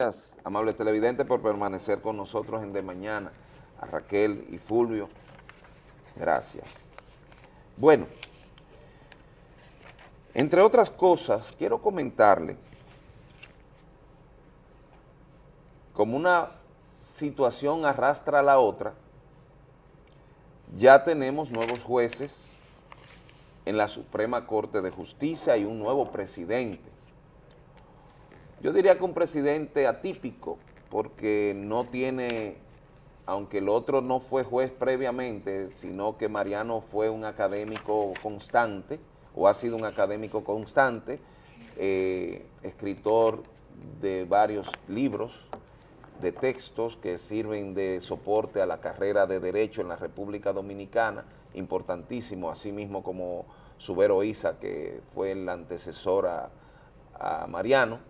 Gracias, amables televidentes, por permanecer con nosotros en De Mañana. A Raquel y Fulvio, gracias. Bueno, entre otras cosas, quiero comentarle como una situación arrastra a la otra, ya tenemos nuevos jueces en la Suprema Corte de Justicia y un nuevo presidente. Yo diría que un presidente atípico, porque no tiene, aunque el otro no fue juez previamente, sino que Mariano fue un académico constante, o ha sido un académico constante, eh, escritor de varios libros, de textos que sirven de soporte a la carrera de Derecho en la República Dominicana, importantísimo, así mismo como Subero Isa, que fue el antecesor a, a Mariano,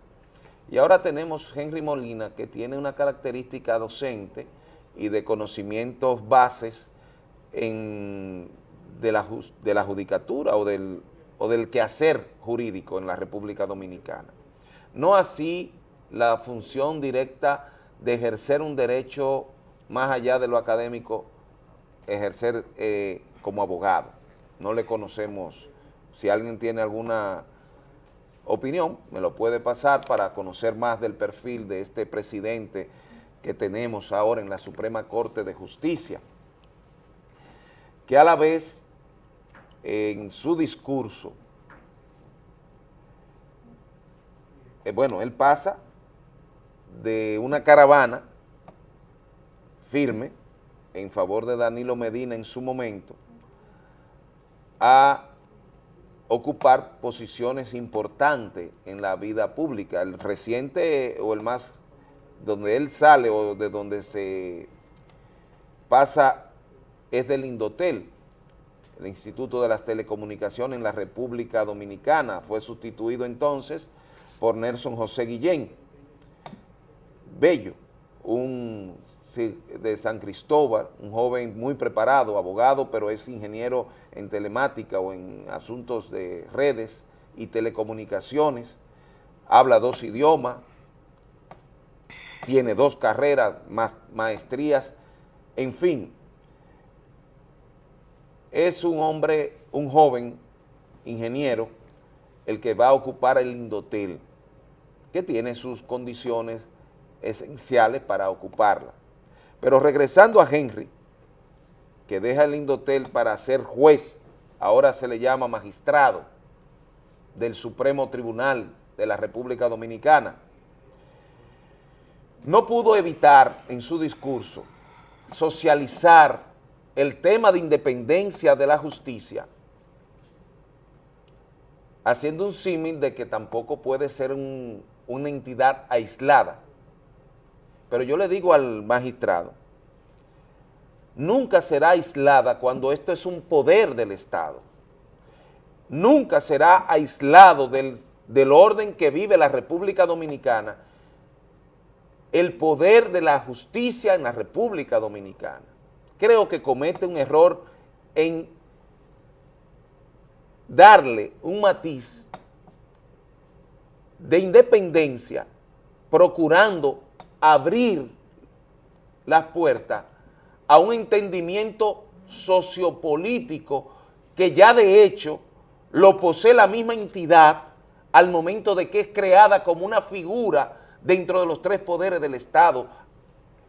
y ahora tenemos Henry Molina, que tiene una característica docente y de conocimientos bases en, de, la, de la judicatura o del, o del quehacer jurídico en la República Dominicana. No así la función directa de ejercer un derecho más allá de lo académico, ejercer eh, como abogado. No le conocemos, si alguien tiene alguna opinión, me lo puede pasar para conocer más del perfil de este presidente que tenemos ahora en la Suprema Corte de Justicia, que a la vez en su discurso, eh, bueno, él pasa de una caravana firme en favor de Danilo Medina en su momento a ocupar posiciones importantes en la vida pública. El reciente o el más, donde él sale o de donde se pasa es del Indotel, el Instituto de las Telecomunicaciones en la República Dominicana. Fue sustituido entonces por Nelson José Guillén. Bello, un de San Cristóbal, un joven muy preparado, abogado, pero es ingeniero en telemática o en asuntos de redes y telecomunicaciones, habla dos idiomas, tiene dos carreras, más maestrías, en fin, es un hombre, un joven ingeniero, el que va a ocupar el Indotel, que tiene sus condiciones esenciales para ocuparla. Pero regresando a Henry, que deja el Indotel para ser juez, ahora se le llama magistrado del Supremo Tribunal de la República Dominicana, no pudo evitar en su discurso socializar el tema de independencia de la justicia, haciendo un símil de que tampoco puede ser una entidad aislada, pero yo le digo al magistrado, nunca será aislada cuando esto es un poder del Estado. Nunca será aislado del, del orden que vive la República Dominicana el poder de la justicia en la República Dominicana. Creo que comete un error en darle un matiz de independencia procurando abrir las puertas a un entendimiento sociopolítico que ya de hecho lo posee la misma entidad al momento de que es creada como una figura dentro de los tres poderes del Estado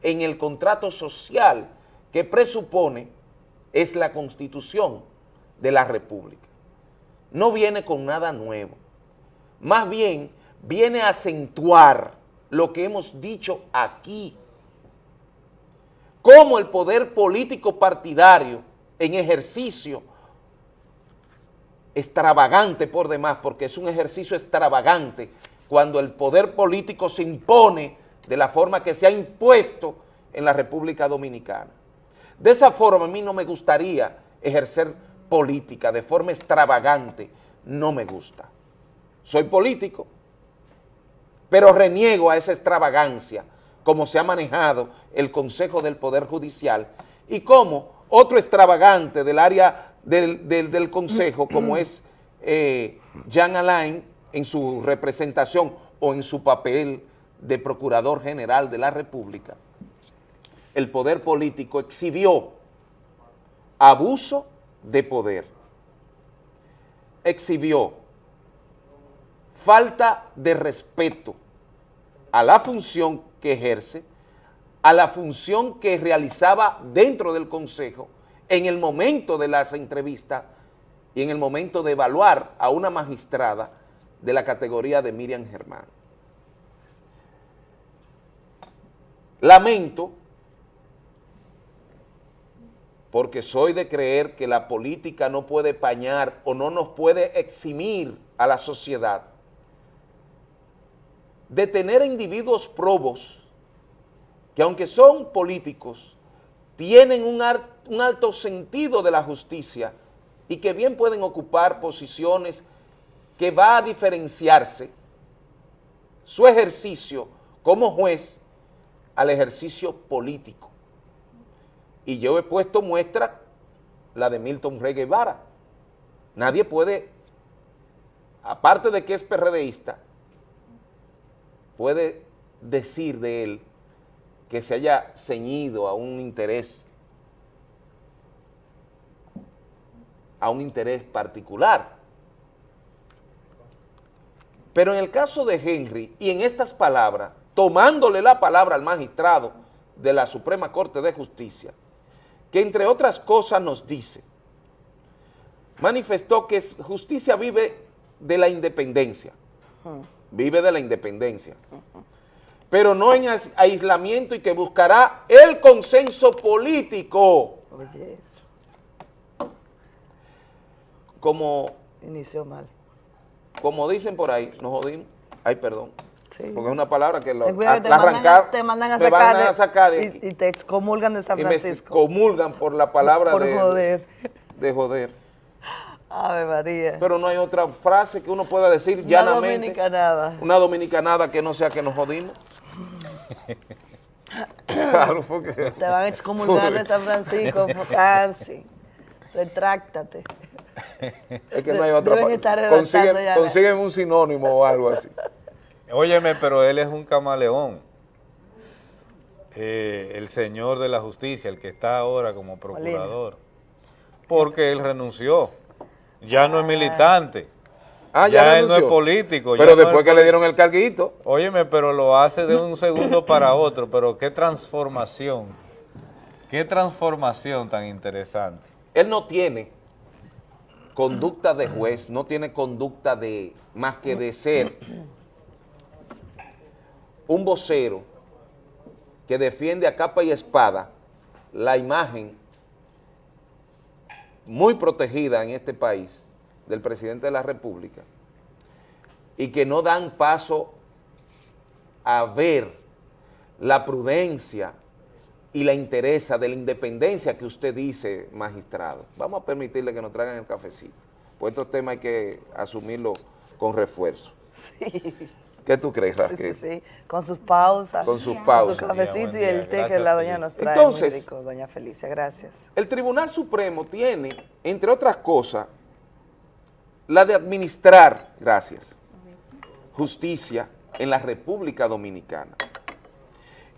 en el contrato social que presupone es la Constitución de la República. No viene con nada nuevo, más bien viene a acentuar lo que hemos dicho aquí. Cómo el poder político partidario en ejercicio extravagante por demás, porque es un ejercicio extravagante cuando el poder político se impone de la forma que se ha impuesto en la República Dominicana. De esa forma a mí no me gustaría ejercer política de forma extravagante, no me gusta. Soy político, pero reniego a esa extravagancia, como se ha manejado el Consejo del Poder Judicial, y como otro extravagante del área del, Consejo, como es eh, Jean Alain, en su representación o en su papel de Procurador General de la República, el poder político exhibió abuso de poder, exhibió falta de respeto a la función que ejerce, a la función que realizaba dentro del Consejo en el momento de las entrevistas y en el momento de evaluar a una magistrada de la categoría de Miriam Germán. Lamento, porque soy de creer que la política no puede pañar o no nos puede eximir a la sociedad de tener individuos probos que aunque son políticos, tienen un, alto sentido de la justicia y que bien pueden ocupar posiciones que va a diferenciarse su ejercicio como juez al ejercicio político. Y yo he puesto muestra la de Milton Rey Guevara. Nadie puede, aparte de que es PRDista, puede decir de él que se haya ceñido a un interés, a un interés particular. Pero en el caso de Henry, y en estas palabras, tomándole la palabra al magistrado de la Suprema Corte de Justicia, que entre otras cosas nos dice, manifestó que justicia vive de la independencia, vive de la independencia, pero no en aislamiento y que buscará el consenso político. Oye, eso. Como... Inició mal. Como dicen por ahí, nos jodimos. Ay, perdón. Porque es una palabra que lo, te, arrancar, te, mandan a, sacar, de, y, te excomulgan de San Francisco. Y me excomulgan por la palabra por de, joder. de joder. Ave María. Pero no hay otra frase que uno pueda decir una llanamente. Una dominicanada. Una dominicanada que no sea que nos jodimos. Claro, porque... Te van a excomulgar de San Francisco, casi. Retráctate. Es que no hay otra Consiguen, consiguen un sinónimo o algo así. Óyeme, pero él es un camaleón. Eh, el señor de la justicia, el que está ahora como procurador. Porque él renunció. Ya no es militante. Ah, ya, él no es político. Pero después que le dieron el carguito. Óyeme, pero lo hace de un segundo para otro. Pero qué transformación. Qué transformación tan interesante. Él no tiene conducta de juez, no tiene conducta de más que de ser un vocero que defiende a capa y espada la imagen muy protegida en este país del presidente de la República y que no dan paso a ver la prudencia y la interesa de la independencia que usted dice, magistrado. Vamos a permitirle que nos traigan el cafecito, pues estos temas hay que asumirlo con refuerzo. Sí. ¿Qué tú crees, Raquel? Sí, sí, con sus pausas. Con sus pausas. Con su cafecito y el té que la doña nos trae Entonces, muy rico, doña Felicia, gracias. El Tribunal Supremo tiene, entre otras cosas, la de administrar, gracias, justicia en la República Dominicana.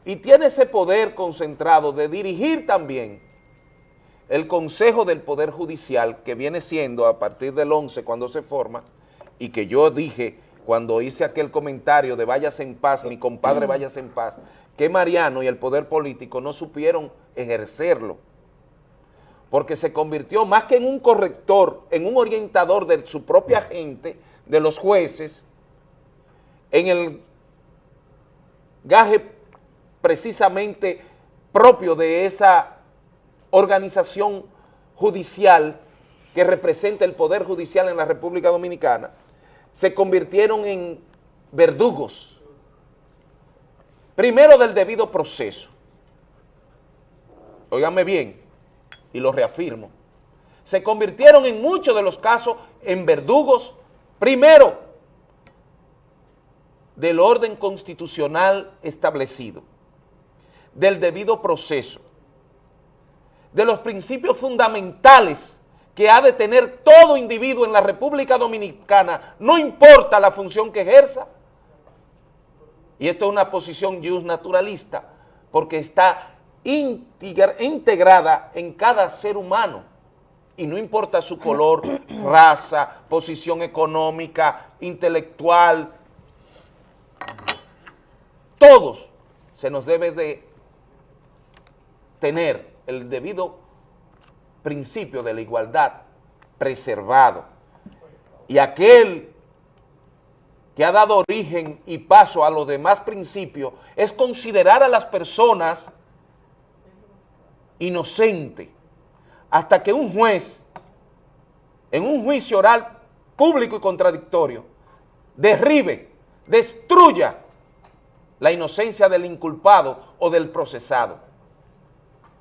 Y tiene ese poder concentrado de dirigir también el Consejo del Poder Judicial, que viene siendo a partir del 11 cuando se forma, y que yo dije cuando hice aquel comentario de váyase en paz, mi compadre váyase en paz, que Mariano y el poder político no supieron ejercerlo, porque se convirtió más que en un corrector, en un orientador de su propia gente, de los jueces, en el gaje precisamente propio de esa organización judicial que representa el Poder Judicial en la República Dominicana, se convirtieron en verdugos, primero del debido proceso, óigame bien, y lo reafirmo, se convirtieron en muchos de los casos en verdugos, primero, del orden constitucional establecido, del debido proceso, de los principios fundamentales que ha de tener todo individuo en la República Dominicana, no importa la función que ejerza, y esto es una posición just naturalista, porque está integrada en cada ser humano, y no importa su color, raza, posición económica, intelectual, todos se nos debe de tener el debido principio de la igualdad preservado. Y aquel que ha dado origen y paso a los demás principios es considerar a las personas inocentes hasta que un juez en un juicio oral público y contradictorio derribe, destruya la inocencia del inculpado o del procesado.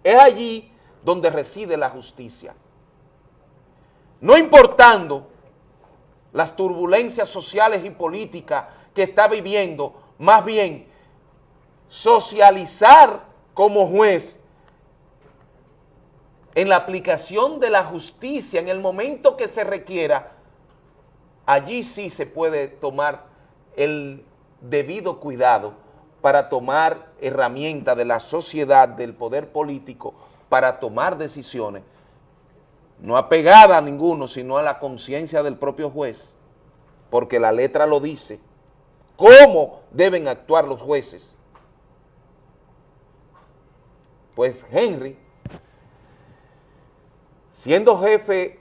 Es allí donde reside la justicia. No importando las turbulencias sociales y políticas que está viviendo, más bien socializar como juez en la aplicación de la justicia en el momento que se requiera, allí sí se puede tomar el debido cuidado para tomar herramientas de la sociedad, del poder político, para tomar decisiones, no apegada a ninguno, sino a la conciencia del propio juez, porque la letra lo dice, cómo deben actuar los jueces. Pues Henry, siendo jefe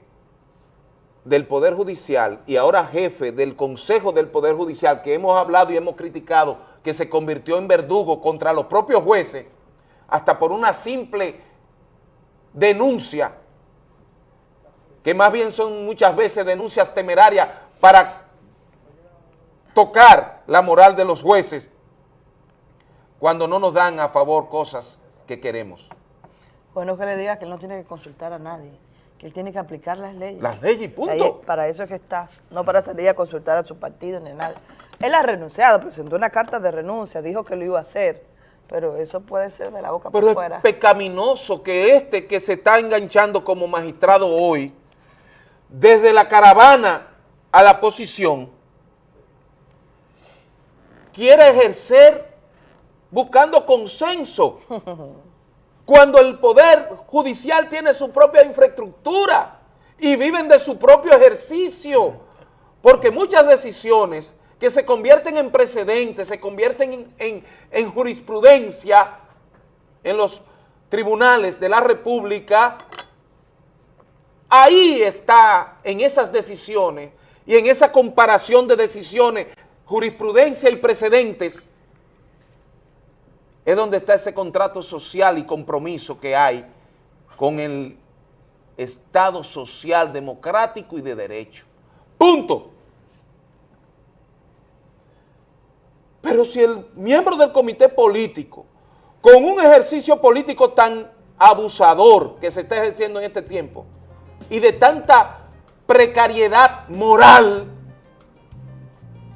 del Poder Judicial y ahora jefe del Consejo del Poder Judicial, que hemos hablado y hemos criticado que se convirtió en verdugo contra los propios jueces, hasta por una simple denuncia, que más bien son muchas veces denuncias temerarias para tocar la moral de los jueces cuando no nos dan a favor cosas que queremos. Bueno, que le diga que él no tiene que consultar a nadie, que él tiene que aplicar las leyes. Las leyes, punto. para eso es que está, no para salir a consultar a su partido ni nada. Él ha renunciado, presentó una carta de renuncia, dijo que lo iba a hacer, pero eso puede ser de la boca para afuera. es pecaminoso que este que se está enganchando como magistrado hoy, desde la caravana a la posición, quiere ejercer buscando consenso, cuando el Poder Judicial tiene su propia infraestructura y viven de su propio ejercicio, porque muchas decisiones que se convierten en precedentes, se convierten en, jurisprudencia en los tribunales de la República, ahí está, en esas decisiones y en esa comparación de decisiones, jurisprudencia y precedentes, es donde está ese contrato social y compromiso que hay con el Estado social, democrático y de derecho. Punto. Pero si el miembro del comité político, con un ejercicio político tan abusador que se está ejerciendo en este tiempo, y de tanta precariedad moral,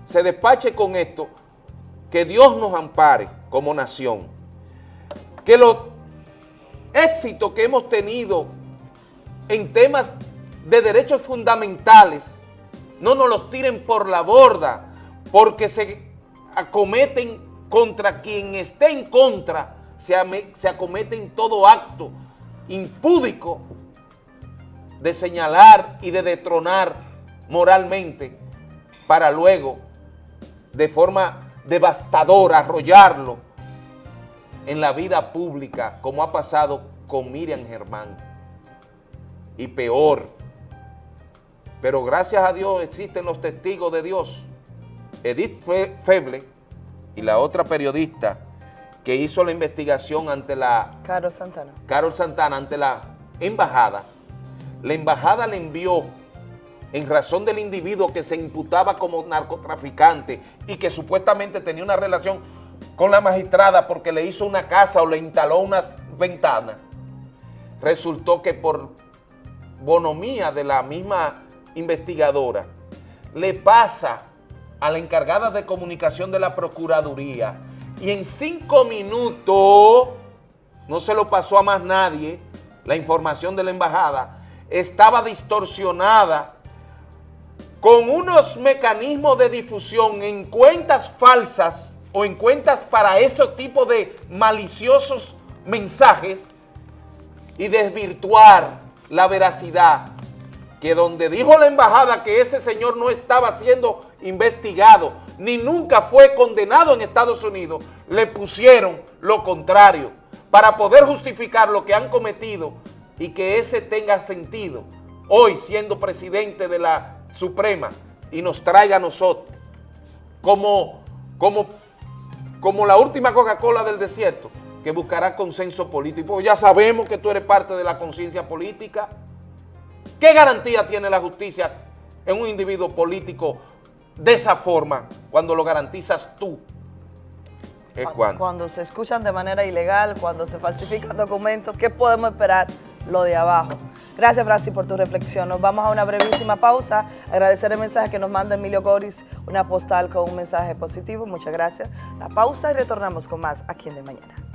se despache con esto, que Dios nos ampare como nación, que los éxitos que hemos tenido en temas de derechos fundamentales no nos los tiren por la borda, porque se acometen contra quien esté en contra, se, se acometen todo acto impúdico de señalar y de detronar moralmente para luego, de forma devastadora, arrollarlo en la vida pública, como ha pasado con Miriam Germán. Y peor, pero gracias a Dios existen los testigos de Dios, Edith Feble y la otra periodista que hizo la investigación ante la... Carol Santana. Carol Santana, ante la embajada. La embajada le envió, en razón del individuo que se imputaba como narcotraficante y que supuestamente tenía una relación con la magistrada porque le hizo una casa o le instaló unas ventanas, resultó que por bonomía de la misma investigadora, le pasa a la encargada de comunicación de la Procuraduría y en cinco minutos, no se lo pasó a más nadie, la información de la embajada, estaba distorsionada con unos mecanismos de difusión en cuentas falsas o en cuentas para ese tipo de maliciosos mensajes y desvirtuar la veracidad que donde dijo la embajada que ese señor no estaba siendo investigado ni nunca fue condenado en Estados Unidos, le pusieron lo contrario para poder justificar lo que han cometido y que ese tenga sentido. Hoy siendo presidente de la Suprema y nos traiga a nosotros como, como, como la última Coca-Cola del desierto que buscará consenso político. Ya sabemos que tú eres parte de la conciencia política. ¿Qué garantía tiene la justicia en un individuo político de esa forma cuando lo garantizas tú? cuando. cuando se escuchan de manera ilegal, cuando se falsifican documentos, ¿qué podemos esperar? Lo de abajo. Gracias, Francis, por tu reflexión. Nos vamos a una brevísima pausa. Agradecer el mensaje que nos manda Emilio Goris, una postal con un mensaje positivo. Muchas gracias. La pausa y retornamos con más aquí en De Mañana.